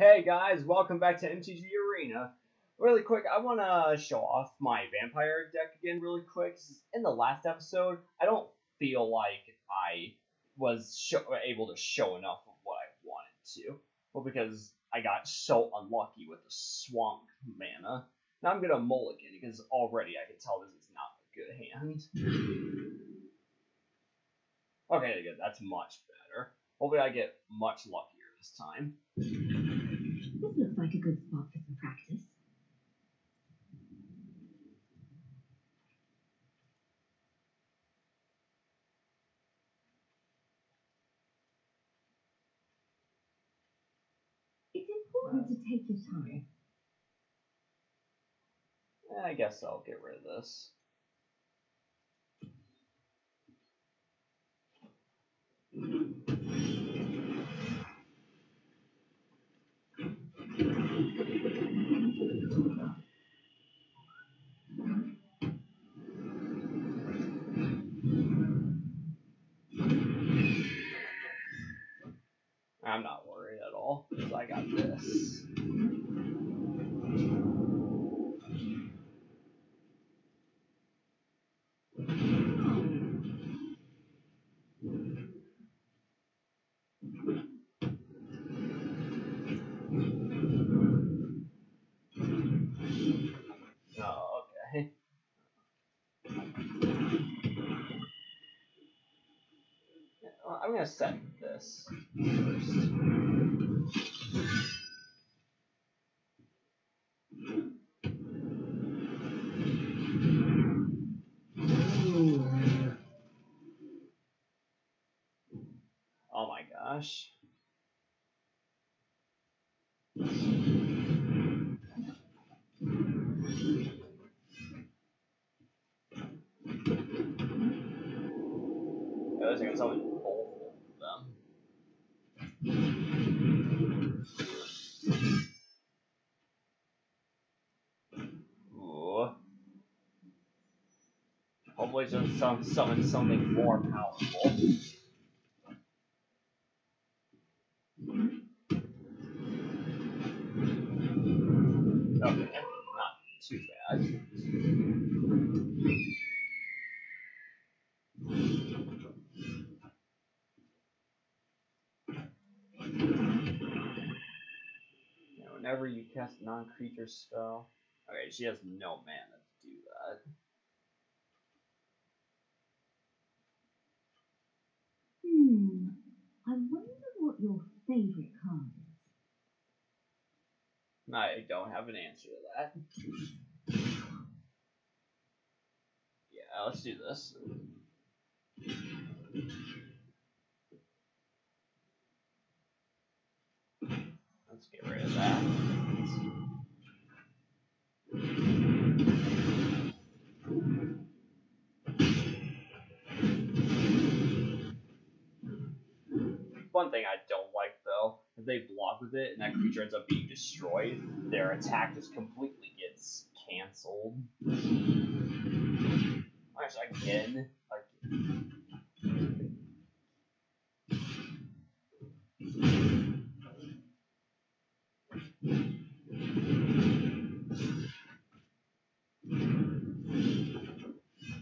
Hey guys, welcome back to MTG Arena. Really quick, I want to show off my vampire deck again really quick. In the last episode, I don't feel like I was able to show enough of what I wanted to. Well, because I got so unlucky with the swamp mana. Now I'm going to mulligan because already I can tell this is not a good hand. Okay, good. That's much better. Hopefully I get much luckier this time. This looks like a good spot for some practice. It's important to take your time. I guess I'll get rid of this. I'm not worried at all because I got this. Well, I'm gonna set this first. Oh my gosh. Was gonna summon both of them. Hopefully just some summon something more powerful. Whenever you cast a non-creature spell. Okay, she has no mana to do that. Hmm. I wonder what your favorite card is. I don't have an answer to that. Yeah, let's do this. Let's get rid of One thing I don't like though, if they block with it and that creature ends up being destroyed, their attack just completely gets cancelled. Actually, again, like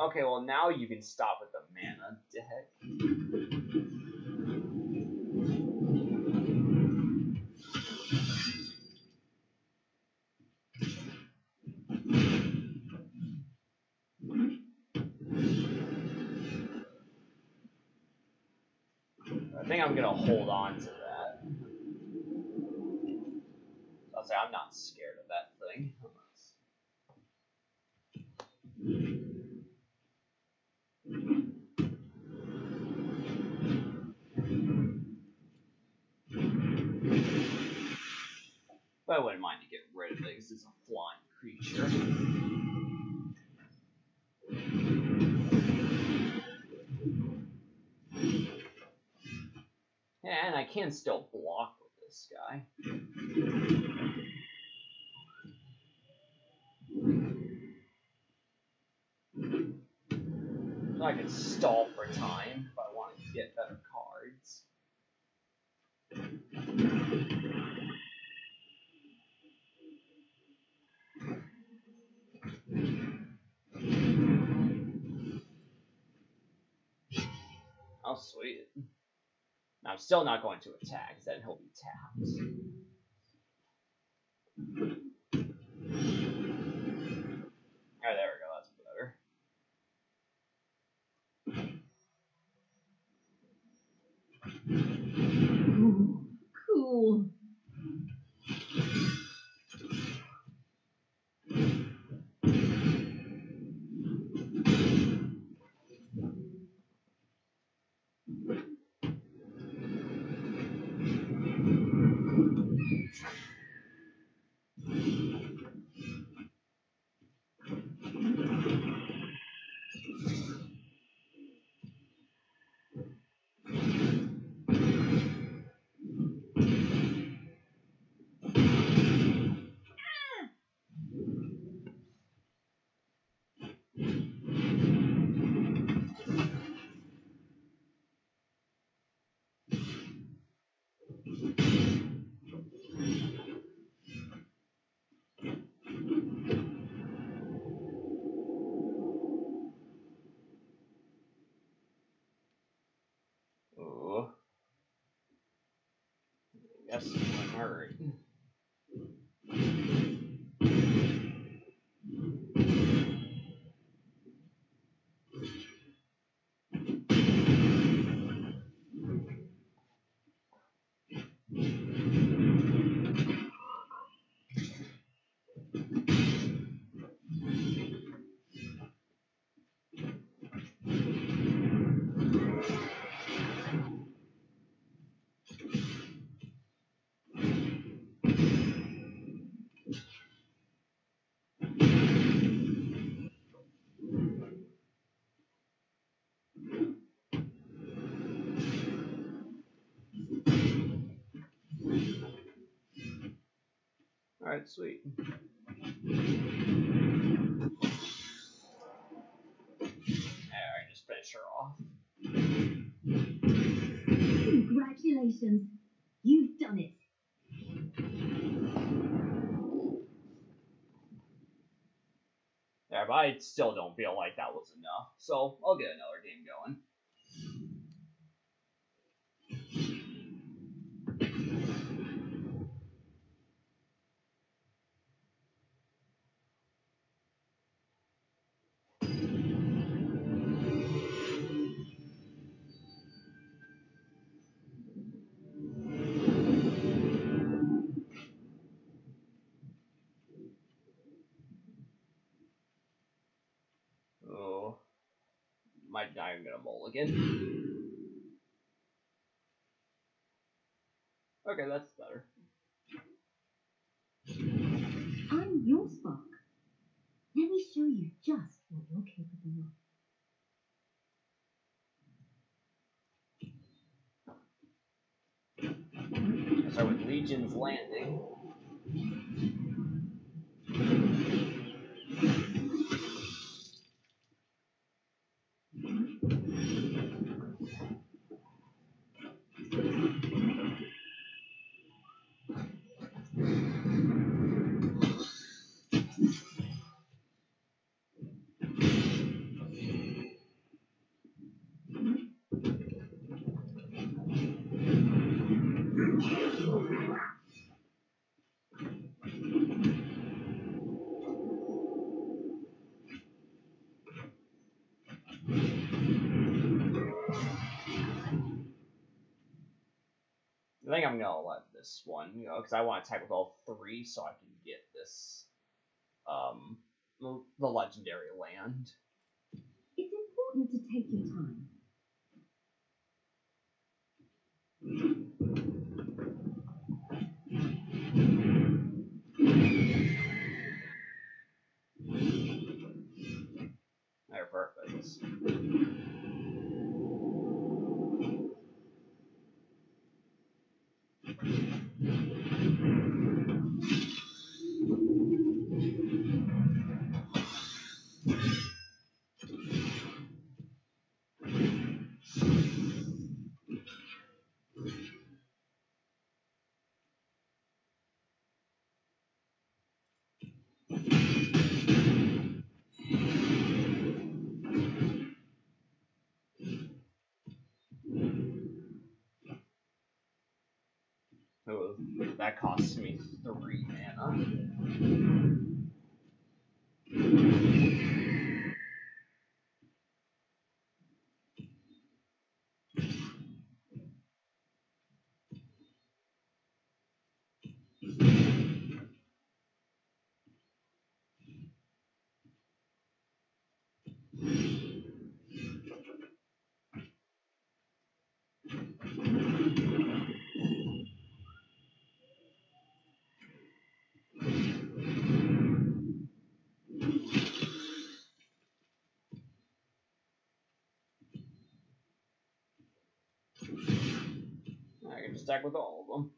Okay, well now you can stop with the mana deck. Think I'm gonna hold on to that. I'll say I'm not scared of that thing. But I wouldn't mind to get rid of because it's a flying can still block with this guy. I can stall for time if I want to get better cards. How sweet. I'm still not going to attack, then he'll be tapped. Alright, sweet. Alright, just finish her off. Congratulations. You've done it. Yeah, but I still don't feel like that was enough. So I'll get another game going. Might not even get a mulligan. Okay, that's better. I'm your Spock. Let me show you just what you're capable of. Start with Legion's Landing. I think I'm gonna let this one, you know, because I want to attack with all three so I can get this, um, the the legendary land. It's important to take your time. They're perfect. That costs me three mana. Stack with all of them.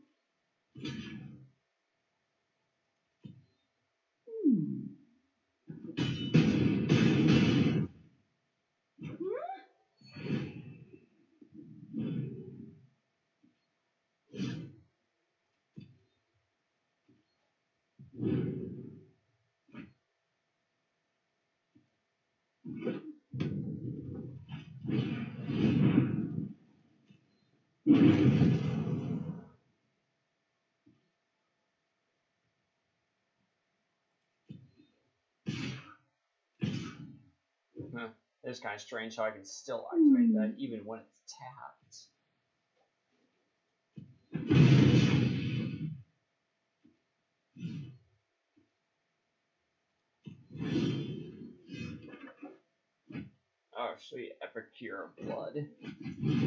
Hmm. It's kind of strange how I can still activate that hmm. even when it's tapped. Oh, sweet. Epicure of Blood. Yikes.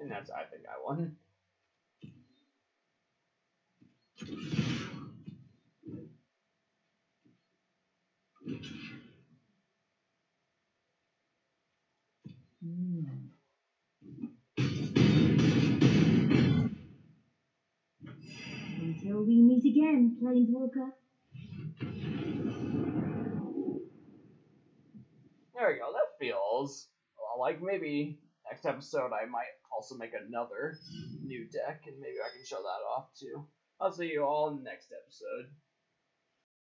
And that's, I think, I won. Again, Planeswalker. There we go. That feels like maybe next episode I might also make another new deck and maybe I can show that off too. I'll see you all next episode.